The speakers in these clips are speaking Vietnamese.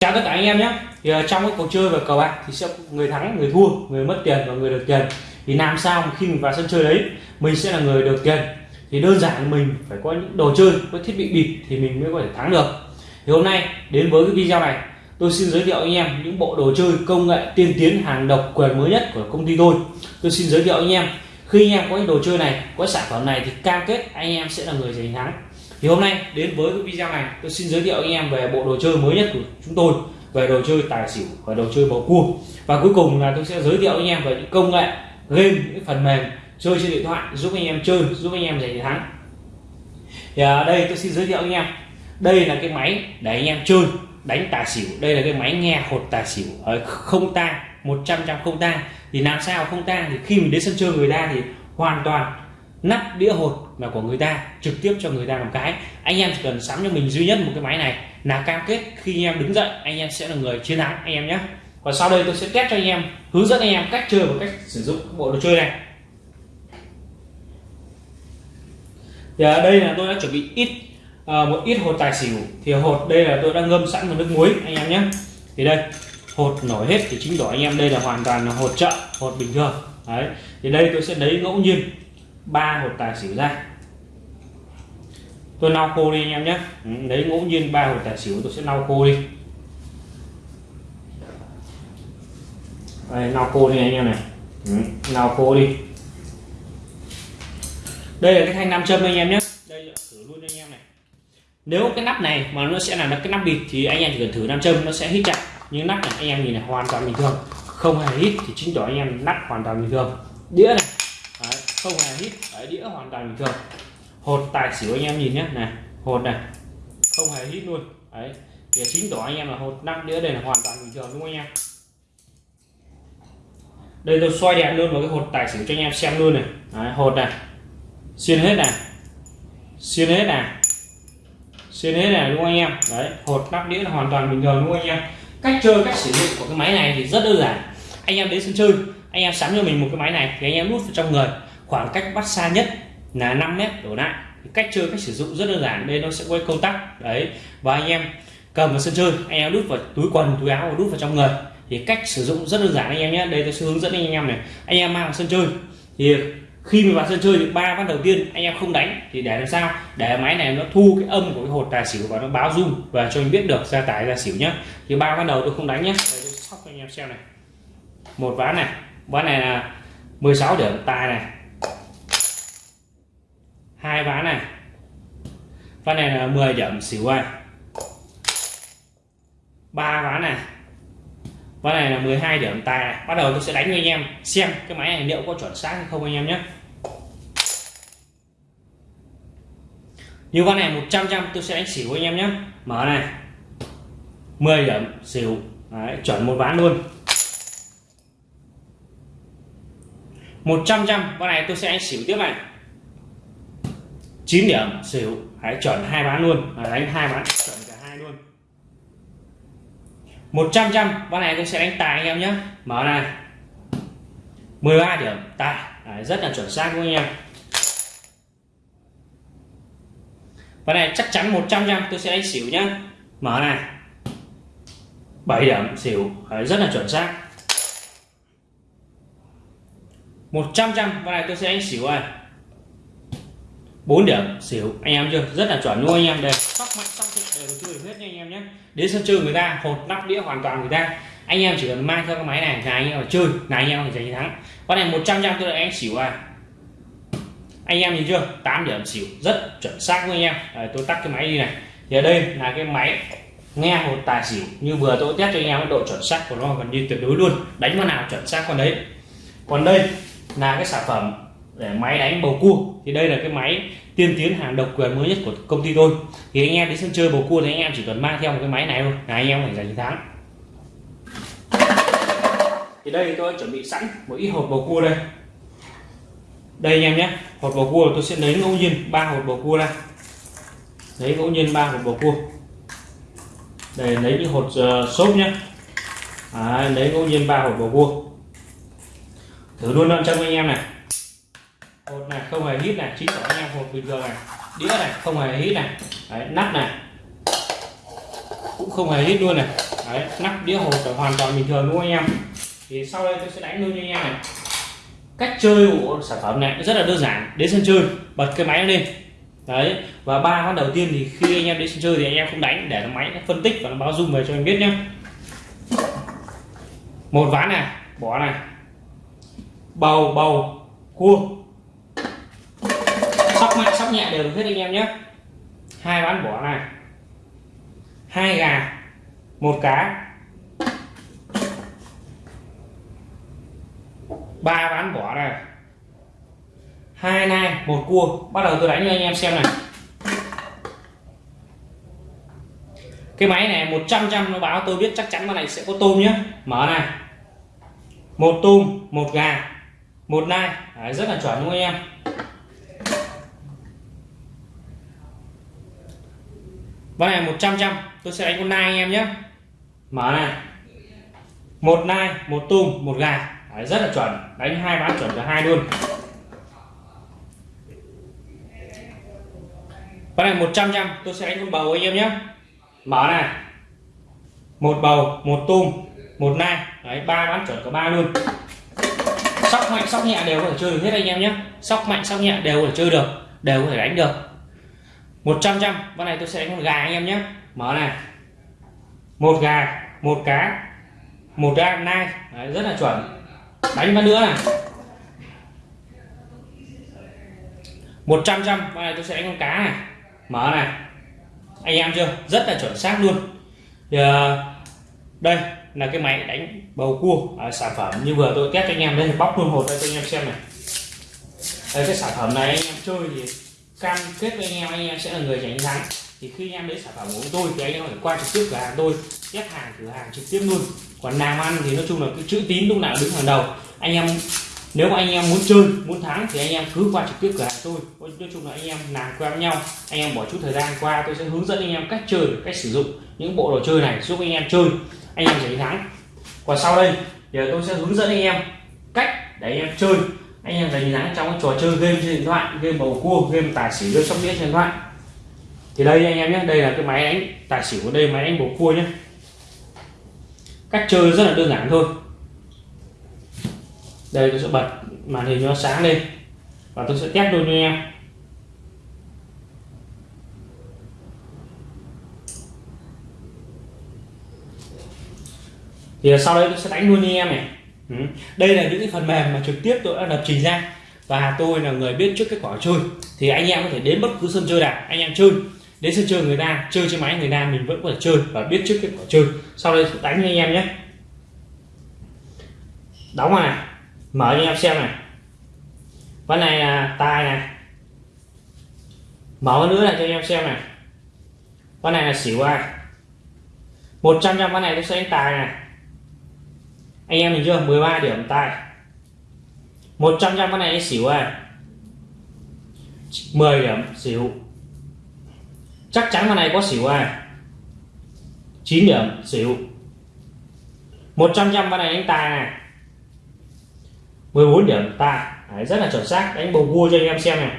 chào tất cả anh em nhé. Thì ờ, trong cái cuộc chơi và cờ bạc thì sẽ người thắng, người thua, người mất tiền và người được tiền. Thì làm sao khi mình vào sân chơi đấy, mình sẽ là người được tiền? Thì đơn giản mình phải có những đồ chơi, có thiết bị bịp thì mình mới có thể thắng được. Thì hôm nay, đến với cái video này, tôi xin giới thiệu anh em những bộ đồ chơi công nghệ tiên tiến hàng độc quyền mới nhất của công ty tôi. Tôi xin giới thiệu anh em. Khi anh em có những đồ chơi này, có sản phẩm này thì cam kết anh em sẽ là người giành thắng thì hôm nay đến với cái video này, tôi xin giới thiệu anh em về bộ đồ chơi mới nhất của chúng tôi, về đồ chơi tài xỉu và đồ chơi bầu cua. Và cuối cùng là tôi sẽ giới thiệu anh em về những công nghệ, game, những phần mềm chơi trên điện thoại giúp anh em chơi, giúp anh em giành thắng. Thì ở đây tôi xin giới thiệu anh em. Đây là cái máy để anh em chơi, đánh tài xỉu. Đây là cái máy nghe hột tài xỉu. Ờ, không tang 100 trăm không tang. Thì làm sao không tang? Thì khi mình đến sân chơi người ta thì hoàn toàn nắp đĩa hột là của người ta trực tiếp cho người ta làm cái. Anh em chỉ cần sắm cho mình duy nhất một cái máy này là cam kết khi anh em đứng dậy anh em sẽ là người chiến thắng anh em nhé. Và sau đây tôi sẽ test cho anh em hướng dẫn anh em cách chơi và cách sử dụng bộ đồ chơi này. Thì ở đây là tôi đã chuẩn bị ít à, một ít hột tài xỉu. Thì hột đây là tôi đã ngâm sẵn vào nước muối anh em nhé. Thì đây hột nổi hết thì chính đỏ anh em. Đây là hoàn toàn là hột chợ hột bình thường. Đấy thì đây tôi sẽ lấy ngẫu nhiên ba hột tài xỉu ra. Tôi lau khô đi anh em nhé. Ừ, Lấy ngẫu nhiên ba hột tài xỉu tôi sẽ lau khô đi. Đây, lau khô đi anh em này. Ừ, lau khô đi. Đây là cái thanh nam châm anh em nhé. Đây thử luôn anh em này. Nếu cái nắp này mà nó sẽ là cái nắp bịt thì anh em chỉ cần thử nam châm, nó sẽ hít chặt. Nhưng nắp này anh em nhìn này hoàn toàn bình thường. Không hề hít thì chính tỏ anh em nắp hoàn toàn bình thường. Đĩa này không hề hít Đấy, đĩa hoàn toàn bình thường. Hột tài xỉu anh em nhìn nhé này hột này. Không hề hít luôn. Đấy thì chính tỏ anh em là hột nắp đĩa đây là hoàn toàn bình thường đúng không anh em? Đây tôi xoay đèn luôn vào cái hột tài xỉu cho anh em xem luôn này. Đấy, hột này. Xuyên hết này. Xuyên hết này. Xuyên hết này đúng không anh em? Đấy hột nắp đĩa là hoàn toàn bình thường đúng không anh em? Cách chơi cách sử dụng của cái máy này thì rất đơn giản. Anh em đến sân chơi anh em sắm cho mình một cái máy này thì anh em đút vào trong người khoảng cách bắt xa nhất là 5 mét đổ lại. Cách chơi, cách sử dụng rất đơn giản đây nó sẽ quay công tắc. Đấy, và anh em cầm vào sân chơi, anh em đút vào túi quần, túi áo và đút vào trong người. Thì cách sử dụng rất đơn giản anh em nhé. Đây tôi sẽ hướng dẫn anh em này. Anh em mang vào sân chơi. Thì khi mình vào sân chơi thì ba ván đầu tiên anh em không đánh. Thì để làm sao? Để máy này nó thu cái âm của cái hột tài xỉu và nó báo rung và cho anh biết được ra tài ra xỉu nhé. Thì ba ván đầu tôi không đánh nhé. Đây, tôi sóc cho anh em xem này. Một ván này. Ván này là 16 điểm, tài này hai ván này. Ván này là 10 điểm xỉu này ba ván này. Ván này là 12 điểm tài này. Bắt đầu tôi sẽ đánh với anh em xem cái máy này liệu có chuẩn xác hay không anh em nhé. Như ván này 100 trăm tôi sẽ đánh xỉu anh em nhé. Mở này. 10 điểm xỉu. Đấy, chuẩn một ván luôn. 100 trăm con này tôi sẽ đánh xỉu tiếp này. 9 điểm xỉu hãy chuẩn hai bán luôn. Và đánh hai bán chuẩn cả hai luôn. 100 trăm con này tôi sẽ đánh tài anh em nhé. Mở này. 13 điểm tài. Đấy, rất là chuẩn xác của anh em. Con này chắc chắn 100 trăm tôi sẽ đánh xỉu nhé mở này. 7 điểm xỉu. Đấy, rất là chuẩn xác. 100 trăm con này tôi sẽ đánh xỉu này. 4 điểm. Xỉu. Anh em chưa? Rất là chuẩn luôn anh em. Đây. Sóc mạnh sóc đều chơi hết nha anh em nhé. Đến sân chơi người ta hột nắp đĩa hoàn toàn người ta. Anh em chỉ cần mang theo cái máy này là anh em chơi. Là anh em giành thắng. Con này 100 trăm tôi lại anh xỉu à. Anh em nhìn chưa? 8 điểm xỉu. Rất chuẩn xác với anh em. Đấy, tôi tắt cái máy đi này. Thì ở đây là cái máy nghe hột tài xỉu. Như vừa tôi test cho anh em độ chuẩn xác của nó gần như tuyệt đối luôn. Đánh con nào chuẩn xác con đấy. Còn đây là cái sản phẩm để máy đánh bầu cua. Thì đây là cái máy tiên tiến hàng độc quyền mới nhất của công ty tôi. Thì anh em đến sân chơi bầu cua thì anh em chỉ cần mang theo một cái máy này thôi là anh em phải giành thắng. Thì đây tôi đã chuẩn bị sẵn một ít hột bầu cua đây. Đây anh em nhé hột bầu cua tôi sẽ lấy ngẫu nhiên ba hột bầu cua ra. Lấy ngẫu nhiên ba hột bầu cua. Đây lấy những hột uh, xốp nhé. À, lấy ngẫu nhiên ba hột bầu cua. Thử luôn năm anh em này hột này không hề hít này chính tỏ anh em hột bình thường này. Đĩa này không hề hít này. Đấy, nắp này. Cũng không hề hít luôn này. Đấy nắp đĩa hột là hoàn toàn bình thường đúng không anh em? Thì sau đây tôi sẽ đánh luôn cho anh em này. Cách chơi của sản phẩm này rất là đơn giản đến sân chơi bật cái máy lên. Đấy và ba ván đầu tiên thì khi anh em đến sân chơi thì anh em không đánh để nó máy nó phân tích và nó báo dung về cho anh biết nhé một ván này bỏ này. Bầu bầu cua sóc mạnh sóc nhẹ đều được hết anh em nhé. Hai bán bỏ này. Hai gà một cá. Ba bán bỏ này. Hai nai một cua. Bắt đầu tôi đánh cho anh em xem này. Cái máy này 100 trăm nó báo tôi biết chắc chắn con này sẽ có tôm nhé. Mở này. Một tôm một gà một nai. Đấy, rất là chuẩn đúng không anh em? Vâng này 100 trăm tôi sẽ đánh con nai anh em nhé. Mở này. Một nai một tôm một gà. Đấy, rất là chuẩn. Đánh hai bán chuẩn cả hai luôn. Con này 100 trăm tôi sẽ đánh con bầu anh em nhé. Mở này. Một bầu một tôm một nai. Đấy ba bán chuẩn cả ba luôn. Sóc mạnh sóc nhẹ đều có thể chơi được hết anh em nhé. Sóc mạnh sóc nhẹ đều có thể chơi được đều có thể đánh được. 100 trăm con này tôi sẽ đánh con gà anh em nhé. Mở này. Một gà một cá một gà nai. Đấy, rất là chuẩn. Đánh con nữa này. 100 trăm con này tôi sẽ đánh con cá này. Mở này. Anh em chưa? Rất là chuẩn xác luôn. Thì, uh, đây là cái máy đánh bầu cua. À, sản phẩm như vừa tôi test cho anh em. Đây bóc luôn hột đây cho anh em xem này. Đây cái sản phẩm này anh em chơi thì cam kết với anh em anh em sẽ là người giành thắng thì khi anh em lấy sản phẩm của tôi thì anh em phải qua trực tiếp cửa hàng tôi test hàng cửa hàng trực tiếp luôn còn làm ăn thì nói chung là cái chữ tín lúc nào đứng hàng đầu anh em nếu mà anh em muốn chơi muốn thắng thì anh em cứ qua trực tiếp cửa hàng tôi nói chung là anh em làm quen với nhau anh em bỏ chút thời gian qua tôi sẽ hướng dẫn anh em cách chơi cách sử dụng những bộ đồ chơi này giúp anh em chơi anh em giành thắng còn sau đây giờ tôi sẽ hướng dẫn anh em cách để anh em chơi anh em đánh giá trong cái trò chơi game trên điện thoại, game bầu cua, game tài xỉu, game sóc đĩa trên điện thoại. Thì đây anh em nhé, đây là cái máy đánh tài xỉu ở đây máy đánh bầu cua nhé. Cách chơi rất là đơn giản thôi. Đây tôi sẽ bật màn hình nó sáng lên và tôi sẽ test luôn cho anh em. Thì sau đây tôi sẽ đánh luôn cho anh em này ừ. đây là những cái phần mềm mà trực tiếp tôi đã lập trình ra. Và tôi là người biết trước kết quả chơi. Thì anh em có thể đến bất cứ sân chơi nào, anh em chơi. Đến sân chơi người ta, chơi trên máy người ta, mình vẫn có thể chơi và biết trước kết quả chơi. Sau đây đánh cho anh em nhé. Đóng này, mở cho em xem này. Ván này là tài này. Mở nữa này cho anh em xem này. Con này là xỉu ai. 100 trăm con này tôi sẽ đánh tài này anh em mình chưa 13 điểm tài 100 trăm con này xỉu à 10 điểm xỉu. Chắc chắn con này có xỉu à 9 điểm xỉu. 100 trăm con này anh tài này. 14 điểm tài Đấy, rất là chuẩn xác. Đánh bầu cua cho anh em xem này.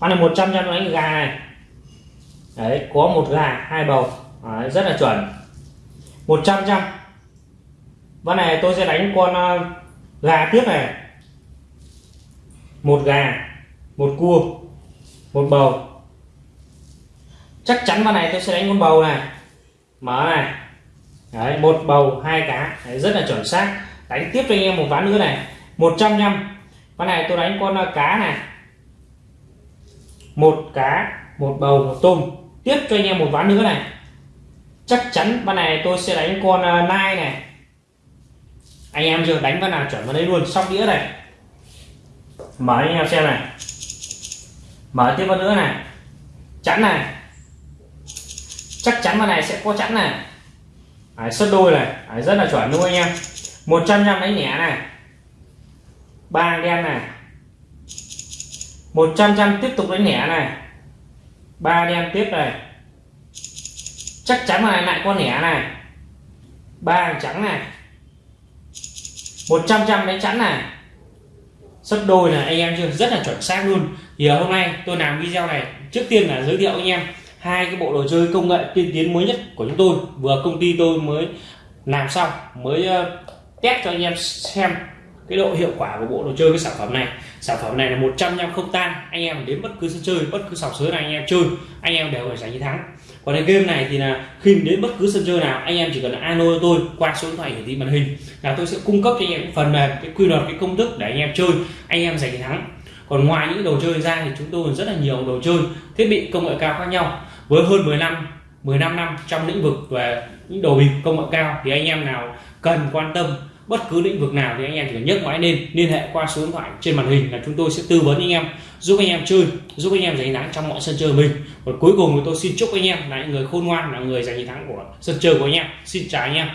Con này 100 trăm đánh gà này. Đấy có một gà hai bầu. Đấy, rất là chuẩn. 100 trăm ván này tôi sẽ đánh con ờ, gà tiếp này. Một gà một cua một bầu. Chắc chắn ván này tôi sẽ đánh con bầu này. Mở này. Đấy, một bầu hai cá. Đấy, rất là chuẩn xác. Đánh tiếp cho anh em một ván nữa này. 100 năm ván này tôi đánh con ờ, cá này. Một cá một bầu một tôm. Tiếp cho anh em một ván nữa này. Chắc chắn ván này tôi sẽ đánh con ờ, nai này anh em chưa đánh con nào chuẩn vào đấy luôn sóc đĩa này. Mở anh em xem này. Mở tiếp vào nữa này. Chắn này. Chắc chắn con này sẽ có chắn này. Đấy, sấp đôi này. Đấy, rất là chuẩn luôn anh em. 100 trăm đánh nhẹ này. Ba đen này. 100 trăm tiếp tục đánh nhẹ này. Ba đen tiếp này. Chắc chắn là lại con nhẹ này. Ba trắng này. 100 trăm đánh chắn này. Sấp đôi là anh em chưa rất là chuẩn xác luôn. Thì ờ, hôm nay tôi làm video này, trước tiên là giới thiệu anh em hai cái bộ đồ chơi công nghệ tiên tiến mới nhất của chúng tôi. Vừa công ty tôi mới làm xong, mới ờ, test cho anh em xem cái độ hiệu quả của bộ đồ chơi, cái sản phẩm này. Sản phẩm này là 100 năm không tan. Anh em đến bất cứ sân chơi, bất cứ sòng sới này anh em chơi, anh em đều phải giành chiến thắng. Còn cái game này thì là khi đến bất cứ sân chơi nào, anh em chỉ cần alo tôi, qua số điện thoại hiển thị màn hình là tôi sẽ cung cấp cho anh em phần mềm, cái quy luật, cái công thức để anh em chơi, anh em giành chiến thắng. Còn ngoài những đồ chơi ra thì chúng tôi còn rất là nhiều đồ chơi, thiết bị công nghệ cao khác nhau. Với hơn 10 năm 15 năm trong lĩnh vực về những đồ bịp công nghệ cao thì anh em nào cần quan tâm bất cứ lĩnh vực nào thì anh em chỉ cần nhấc máy lên, liên hệ qua số điện thoại trên màn hình là chúng tôi sẽ tư vấn anh em, giúp anh em chơi, giúp anh em giành thắng trong mọi sân chơi mình. Và cuối cùng thì tôi xin chúc anh em là những người khôn ngoan, là người giành thắng của sân chơi của anh em. Xin chào anh em.